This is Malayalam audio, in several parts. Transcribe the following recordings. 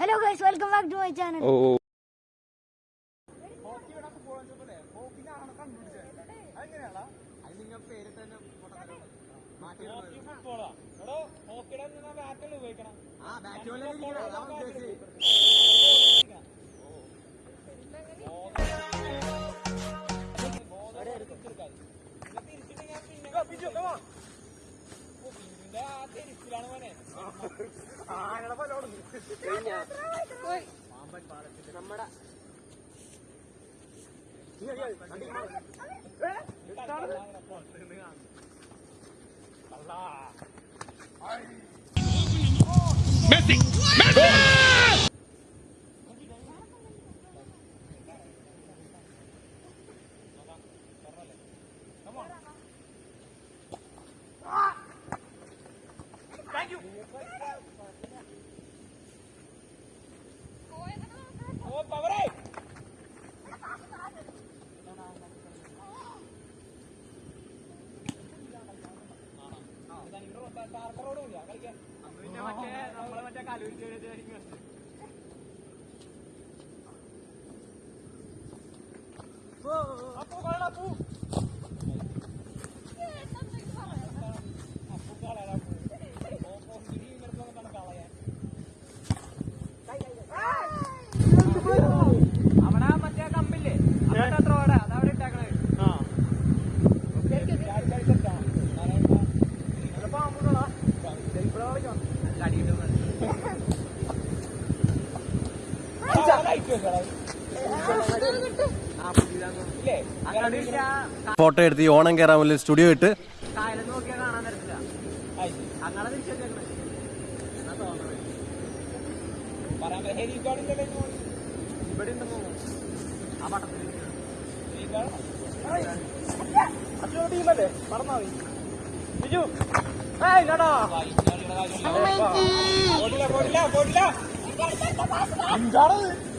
Hello guys welcome back to my channel കഴിഞ്ഞ നമ്മടെ മെസ്സി മെസ്സി Thank you. ഓ ഓ. അവിടെ ഫോട്ടോ എടുത്ത് ഈ ഓണം കയറാൻ വേണ്ടി സ്റ്റുഡിയോ ഇട്ട്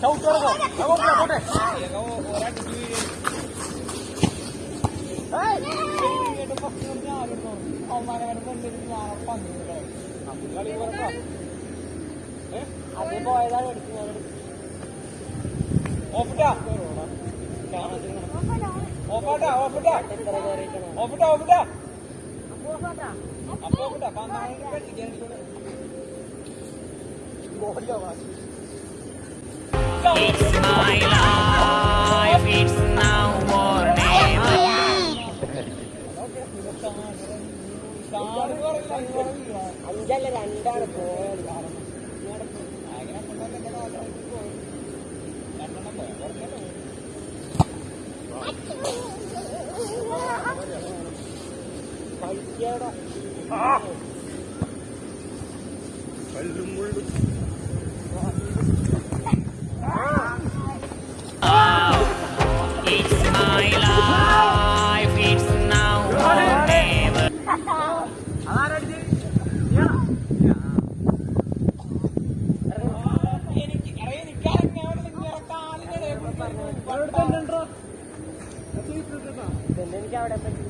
ചവിട്ടോടോ പോട്ടെ It's my life, അഞ്ചല്ല രണ്ടാണ് പോയത് It's എനിക്ക് അവിടെ പറ്റി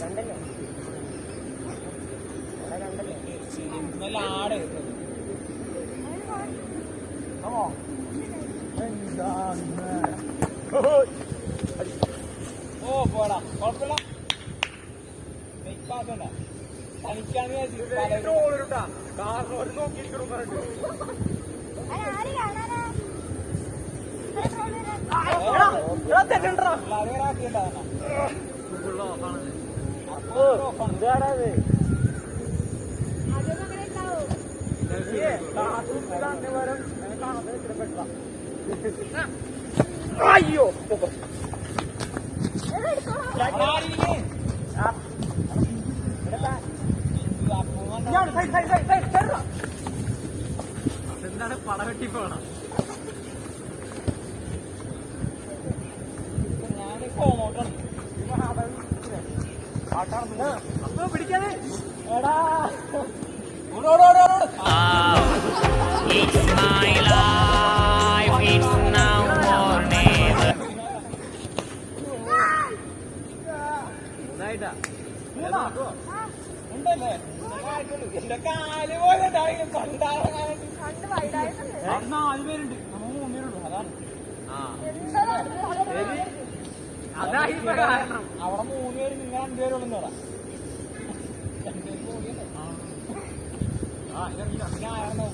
രണ്ടല്ലേ രണ്ടല്ലേ ആട്. ഓ പോടാ കുഴപ്പമില്ല മെയ്ക്കാത്തണ്ട തനിക്കാണ് കാരണം ഒരു നോക്കിയിരിക്കണം ഇതാടത് അയ്യോ എന്താണ് പടവെട്ടി പോണം അവിടെ മൂന്ന് പേര് നിങ്ങൾ രണ്ടുപേരുള്ളൂ അവിടെ ആ ഇതെന്താ ഞാൻ ആയിരുന്നു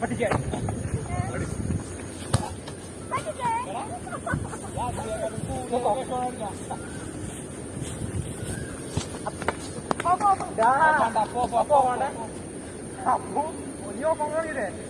പഠിക്കാൻ അപ്പൂന്റെ താഴെ കണ്ടിട്ട് പോ ചായ് ചായ് എടാ അങ്ങാട്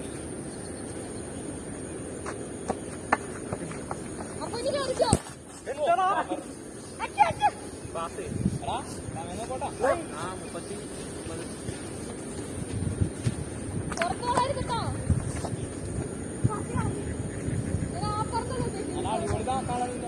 പോ എടാ അങ്ങനെ പോട്ടാ ആ മുപ്പത്തി അതാ അടിപൊളി താക്കാളില്ല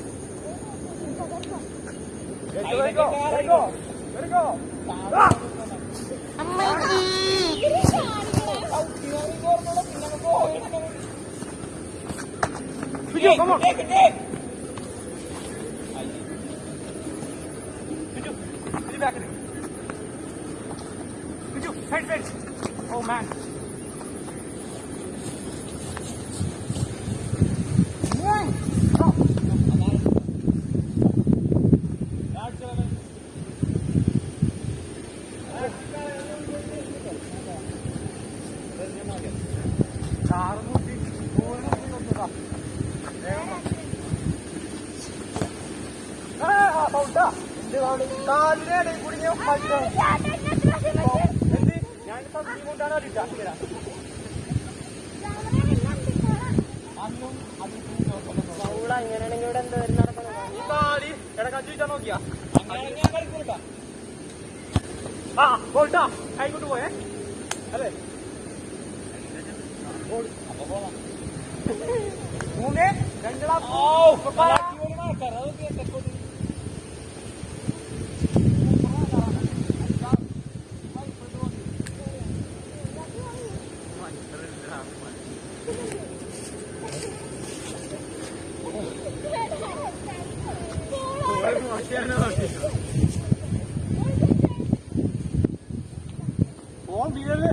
Let it go. Let it go. Let it go. Ah! Video, come on. Take it, take it. Video, back it. Video, fence, fence. Oh man. കാലിനെ കുടുങ്ങിയ എന്ത് ഞാൻ സബ്ജി കൊണ്ടാണ് അറിയില്ല അന്നും ഈ കാലി എടാ കഞ്ചിട്ടാ നോക്കിയാ ആ പോട്ടാ. ആയിക്കോട്ട് പോയേ. അല്ലേ? മൂന്ന് രണ്ടാ ആൾക്കാർ അതൊക്കെ തെക്കോട്ട് ഓൻ വീഴല്ലേ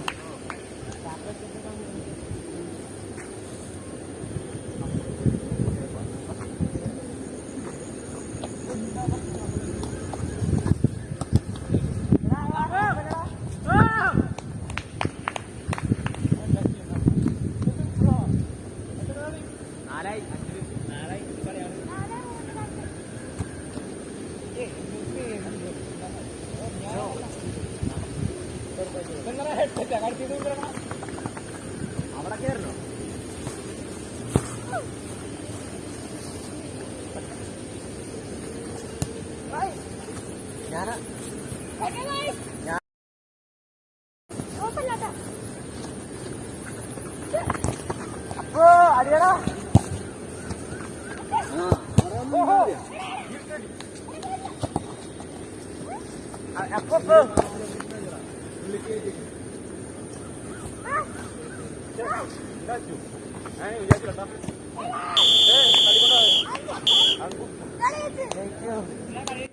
അവിടെ കയറണോ ഞാനാ അപ്പോ അടിയടാ. ഓഹോ. അപ്പൊ വിചാരിച്ചില്ല